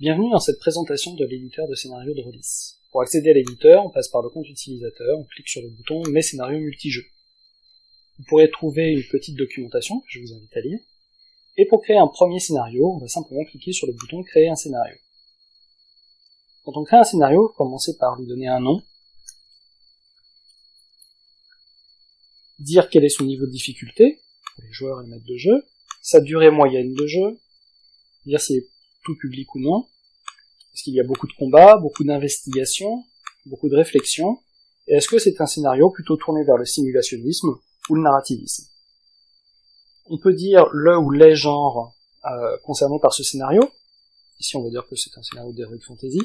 Bienvenue dans cette présentation de l'éditeur de scénario de Rodis. Pour accéder à l'éditeur, on passe par le compte utilisateur, on clique sur le bouton Mes scénarios multijeux. Vous pourrez trouver une petite documentation que je vous invite à lire. Et pour créer un premier scénario, on va simplement cliquer sur le bouton Créer un scénario. Quand on crée un scénario, commencez par lui donner un nom, dire quel est son niveau de difficulté, pour les joueurs et les maîtres de jeu, sa durée moyenne de jeu, dire s'il est public ou non, est-ce qu'il y a beaucoup de combats, beaucoup d'investigations, beaucoup de réflexions, et est-ce que c'est un scénario plutôt tourné vers le simulationnisme ou le narrativisme? On peut dire le ou les genres euh, concernés par ce scénario, ici on va dire que c'est un scénario d'heroic fantasy,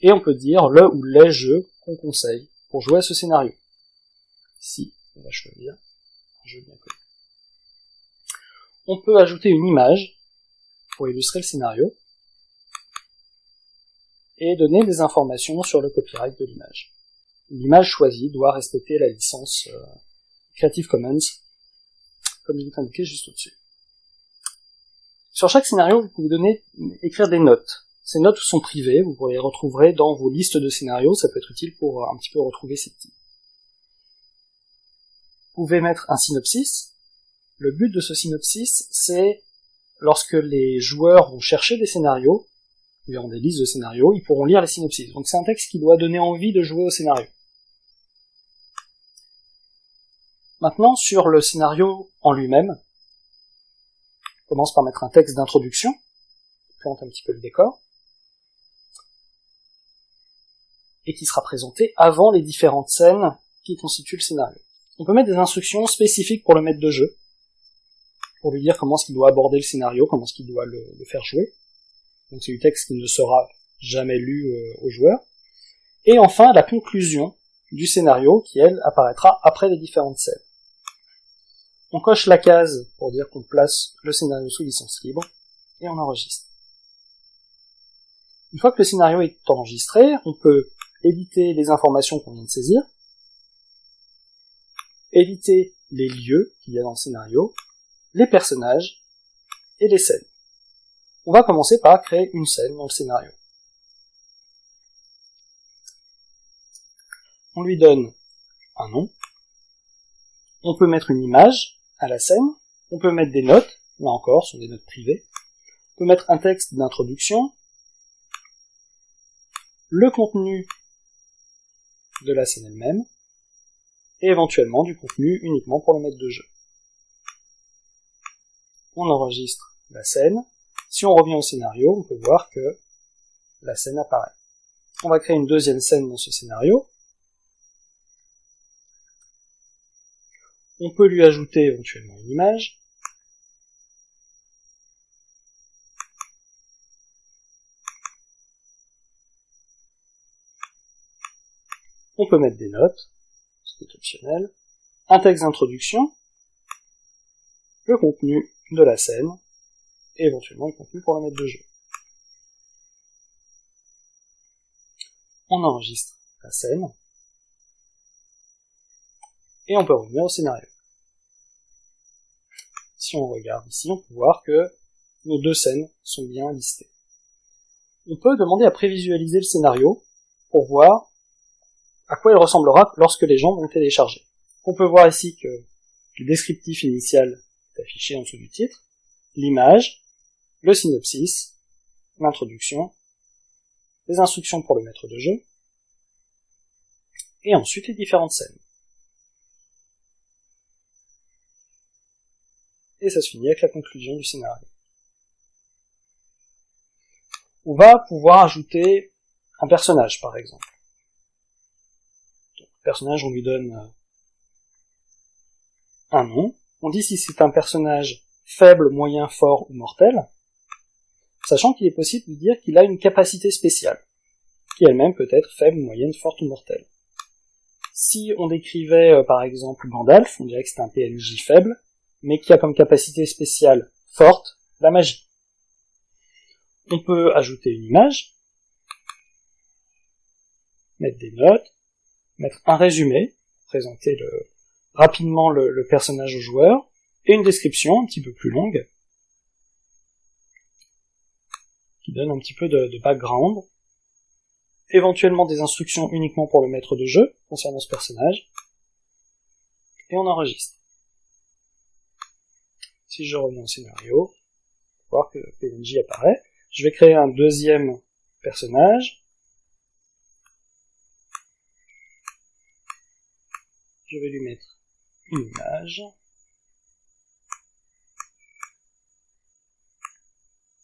et on peut dire le ou les jeux qu'on conseille pour jouer à ce scénario. Ici, on va choisir un jeu bien connu. On peut ajouter une image pour illustrer le scénario et donner des informations sur le copyright de l'image. L'image choisie doit respecter la licence euh, Creative Commons, comme il est indiqué juste au-dessus. Sur chaque scénario, vous pouvez donner, écrire des notes. Ces notes sont privées, vous les retrouver dans vos listes de scénarios, ça peut être utile pour un petit peu retrouver ces types. Vous pouvez mettre un synopsis. Le but de ce synopsis, c'est lorsque les joueurs vont chercher des scénarios, verront des listes de scénarios, ils pourront lire les synopsis. Donc c'est un texte qui doit donner envie de jouer au scénario. Maintenant, sur le scénario en lui-même, on commence par mettre un texte d'introduction, qui plante un petit peu le décor, et qui sera présenté avant les différentes scènes qui constituent le scénario. On peut mettre des instructions spécifiques pour le maître de jeu, pour lui dire comment est-ce qu'il doit aborder le scénario, comment est-ce qu'il doit le, faire jouer. Donc c'est du texte qui ne sera jamais lu euh, au joueur. Et enfin, la conclusion du scénario qui, elle, apparaîtra après les différentes scènes. On coche la case pour dire qu'on place le scénario sous licence libre, et on enregistre. Une fois que le scénario est enregistré, on peut éditer les informations qu'on vient de saisir, éditer les lieux qu'il y a dans le scénario, les personnages et les scènes. On va commencer par créer une scène dans le scénario. On lui donne un nom. On peut mettre une image à la scène. On peut mettre des notes. Là encore, ce sont des notes privées. On peut mettre un texte d'introduction. Le contenu de la scène elle-même. Et éventuellement du contenu uniquement pour le maître de jeu on enregistre la scène. Si on revient au scénario, on peut voir que la scène apparaît. On va créer une deuxième scène dans ce scénario. On peut lui ajouter éventuellement une image. On peut mettre des notes, ce qui est optionnel. Un texte d'introduction. Le contenu de la scène, et éventuellement le contenu pour la mettre de jeu. On enregistre la scène, et on peut revenir au scénario. Si on regarde ici, on peut voir que nos deux scènes sont bien listées. On peut demander à prévisualiser le scénario pour voir à quoi il ressemblera lorsque les gens vont télécharger. On peut voir ici que le descriptif initial affiché en dessous du titre, l'image, le synopsis, l'introduction, les instructions pour le maître de jeu, et ensuite les différentes scènes. Et ça se finit avec la conclusion du scénario. On va pouvoir ajouter un personnage, par exemple. Le personnage, on lui donne euh, un nom, on dit si c'est un personnage faible, moyen, fort ou mortel, sachant qu'il est possible de dire qu'il a une capacité spéciale, qui elle-même peut être faible, moyenne, forte ou mortelle. Si on décrivait euh, par exemple Gandalf, on dirait que c'est un PNJ faible, mais qui a comme capacité spéciale forte la magie. On peut ajouter une image, mettre des notes, mettre un résumé, présenter rapidement le, personnage au joueur, et une description un petit peu plus longue. Donne un petit peu de, de background, éventuellement des instructions uniquement pour le maître de jeu concernant ce personnage, et on enregistre. Si je reviens au scénario, voir que PNJ apparaît, je vais créer un deuxième personnage. Je vais lui mettre une image.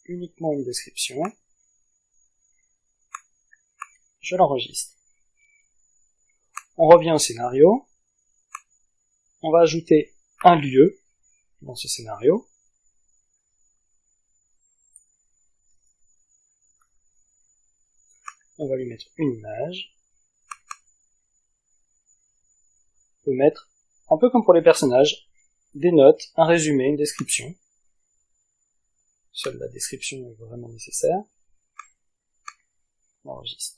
Uniquement une description. Je l'enregistre. On revient au scénario. On va ajouter un lieu dans ce scénario. on va lui mettre une image. On peut mettre, un peu comme pour les personnages, des notes, un résumé, une description. Seule la description est vraiment nécessaire. On enregistre.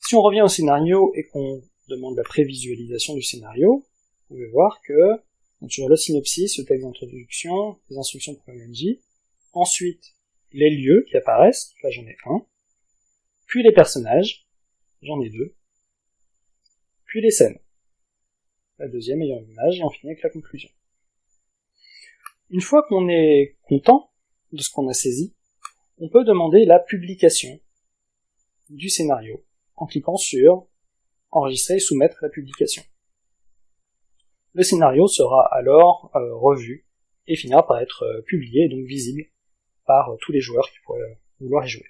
Si on revient au scénario et qu'on demande la prévisualisation du scénario, vous pouvez voir que sur le synopsis, le texte d'introduction, les instructions pour MNJ, ensuite les lieux qui apparaissent, là j'en ai un, puis les personnages, j'en ai deux, puis les scènes. La deuxième ayant une image, et on finit avec la conclusion. Une fois qu'on est content de ce qu'on a saisi, on peut demander la publication du scénario en cliquant sur enregistrer et soumettre la publication. Le scénario sera alors euh, revu et finira par être euh, publié et donc visible par euh, tous les joueurs qui pourraient vouloir y jouer.